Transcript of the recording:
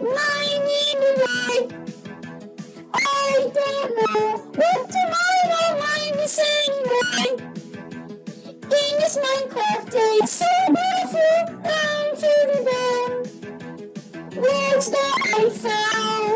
mining away. I don't know what tomorrow might be anyway. In this Minecraft day, so beautiful down to the ground. Words that I found.